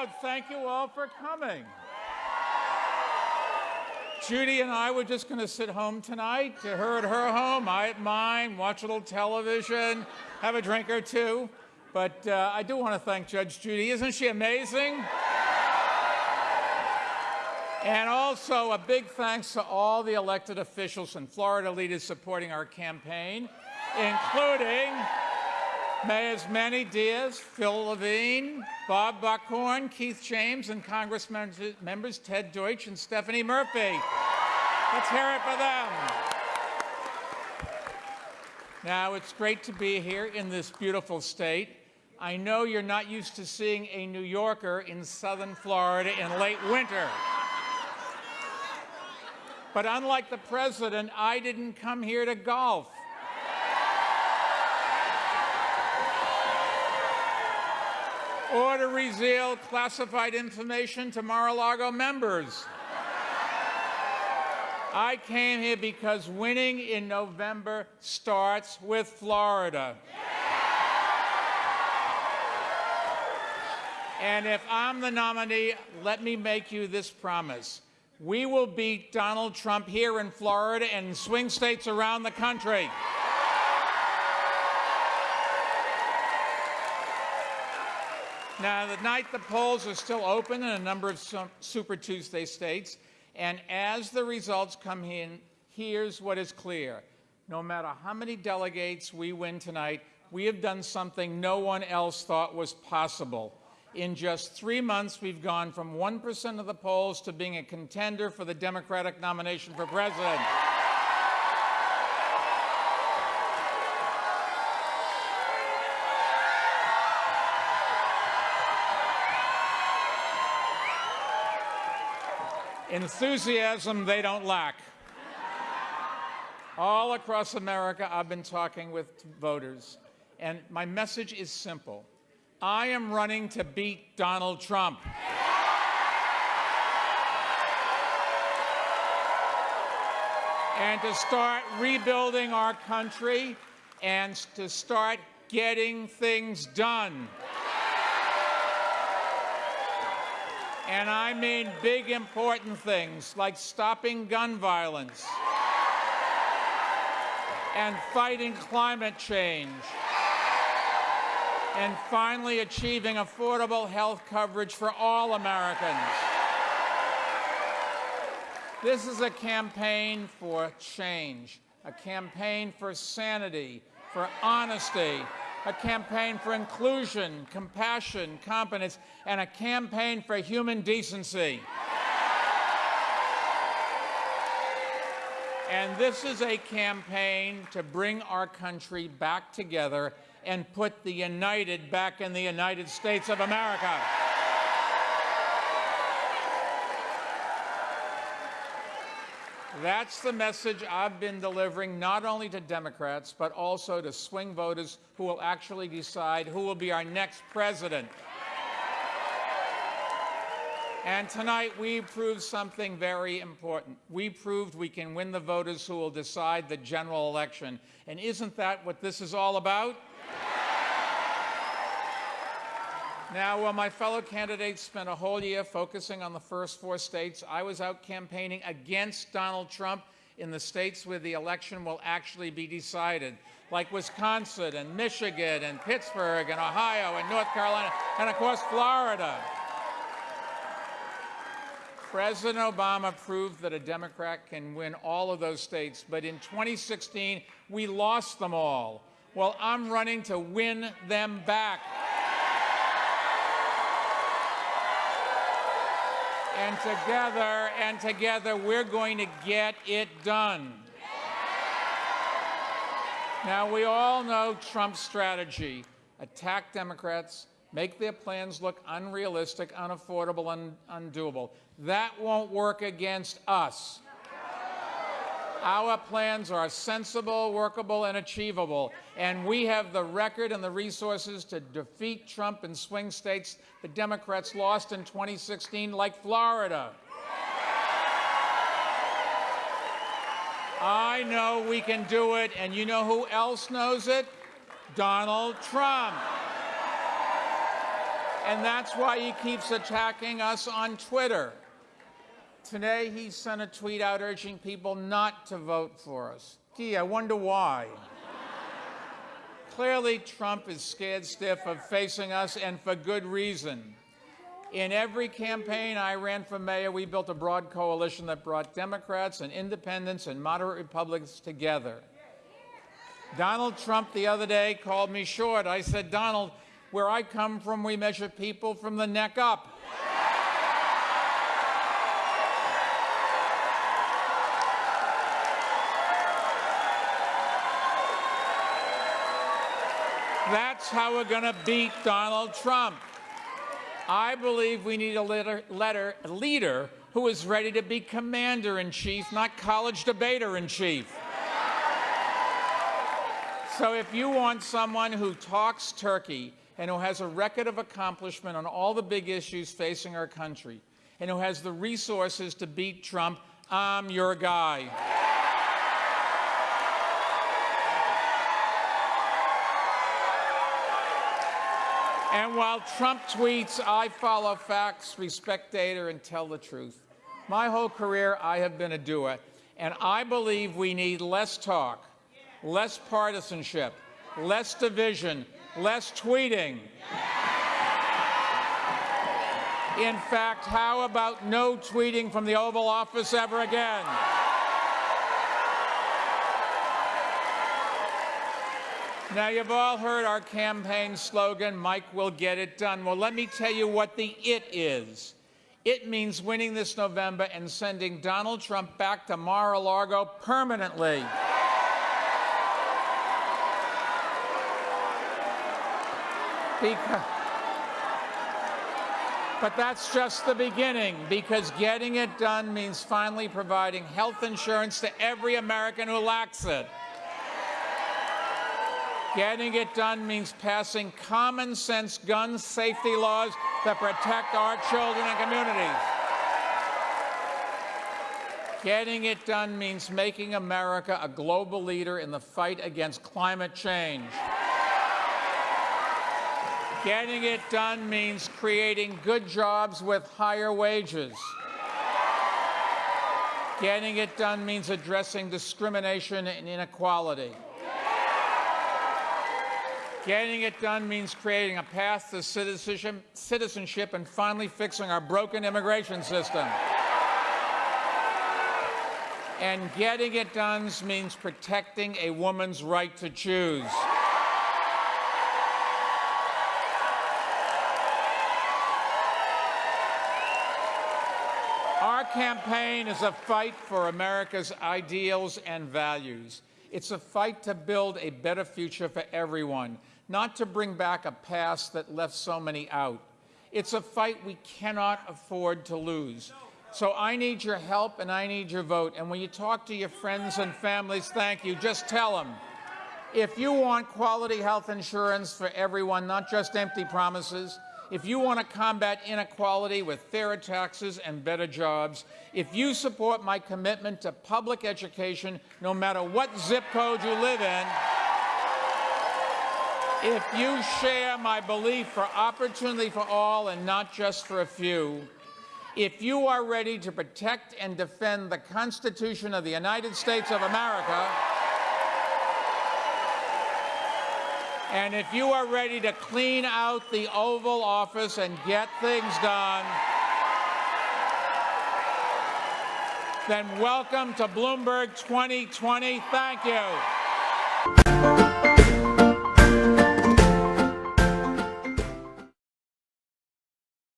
crowd. Thank you all for coming. Judy and I were just going to sit home tonight, to her at her home, I at mine, watch a little television, have a drink or two. But uh, I do want to thank Judge Judy. Isn't she amazing? And also a big thanks to all the elected officials and Florida leaders supporting our campaign, including Mayors Manny Diaz, Phil Levine, Bob Buckhorn, Keith James, and Congress members Ted Deutch and Stephanie Murphy. Let's hear it for them. Now, it's great to be here in this beautiful state. I know you're not used to seeing a New Yorker in southern Florida in late winter. But unlike the president, I didn't come here to golf. Or to reveal classified information to Mar-a-Lago members. I came here because winning in November starts with Florida. And if I'm the nominee, let me make you this promise. We will beat Donald Trump here in Florida and in swing states around the country. Now, the night the polls are still open in a number of Super Tuesday states, and as the results come in, here's what is clear. No matter how many delegates we win tonight, we have done something no one else thought was possible. In just three months, we've gone from 1% of the polls to being a contender for the Democratic nomination for president. Enthusiasm they don't lack. All across America, I've been talking with voters, and my message is simple. I am running to beat Donald Trump. and to start rebuilding our country and to start getting things done. And I mean big, important things like stopping gun violence and fighting climate change and finally achieving affordable health coverage for all Americans. This is a campaign for change, a campaign for sanity, for honesty, a campaign for inclusion, compassion, competence, and a campaign for human decency. And this is a campaign to bring our country back together and put the United back in the United States of America. That's the message I've been delivering not only to Democrats, but also to swing voters who will actually decide who will be our next president. And tonight we proved something very important. We proved we can win the voters who will decide the general election. And isn't that what this is all about? Now, while my fellow candidates spent a whole year focusing on the first four states, I was out campaigning against Donald Trump in the states where the election will actually be decided, like Wisconsin and Michigan and Pittsburgh and Ohio and North Carolina and, of course, Florida. President Obama proved that a Democrat can win all of those states, but in 2016, we lost them all. Well, I'm running to win them back. And together, and together, we're going to get it done. Now, we all know Trump's strategy. Attack Democrats, make their plans look unrealistic, unaffordable, and undoable. That won't work against us. Our plans are sensible, workable, and achievable. And we have the record and the resources to defeat Trump in swing states the Democrats lost in 2016, like Florida. I know we can do it, and you know who else knows it? Donald Trump. And that's why he keeps attacking us on Twitter. Today, he sent a tweet out urging people not to vote for us. Gee, I wonder why. Clearly, Trump is scared stiff of facing us, and for good reason. In every campaign I ran for mayor, we built a broad coalition that brought Democrats and independents and moderate Republicans together. Donald Trump the other day called me short. I said, Donald, where I come from, we measure people from the neck up. That's how we're going to beat Donald Trump. I believe we need a, letter, letter, leader who is ready to be commander in chief, not college debater in chief. So if you want someone who talks turkey and who has a record of accomplishment on all the big issues facing our country and who has the resources to beat Trump, I'm your guy. And while Trump tweets, I follow facts, respect data, and tell the truth. My whole career, I have been a doer. And I believe we need less talk, less partisanship, less division, less tweeting. In fact, how about no tweeting from the Oval Office ever again? Now, you've all heard our campaign slogan, Mike will get it done. Well, let me tell you what the it is. It means winning this November and sending Donald Trump back to Mar-a-Lago permanently. Because, but that's just the beginning, because getting it done means finally providing health insurance to every American who lacks it. Getting it done means passing common sense gun safety laws that protect our children and communities. Getting it done means making America a global leader in the fight against climate change. Getting it done means creating good jobs with higher wages. Getting it done means addressing discrimination and inequality. Getting it done means creating a path to citizenship and finally fixing our broken immigration system. And getting it done means protecting a woman's right to choose. Our campaign is a fight for America's ideals and values. It's a fight to build a better future for everyone, not to bring back a past that left so many out. It's a fight we cannot afford to lose. So I need your help and I need your vote. And when you talk to your friends and families, thank you. Just tell them. If you want quality health insurance for everyone, not just empty promises, if you want to combat inequality with fairer taxes and better jobs, if you support my commitment to public education, no matter what zip code you live in, if you share my belief for opportunity for all and not just for a few, if you are ready to protect and defend the Constitution of the United States of America, And if you are ready to clean out the Oval Office and get things done, then welcome to Bloomberg 2020. Thank you.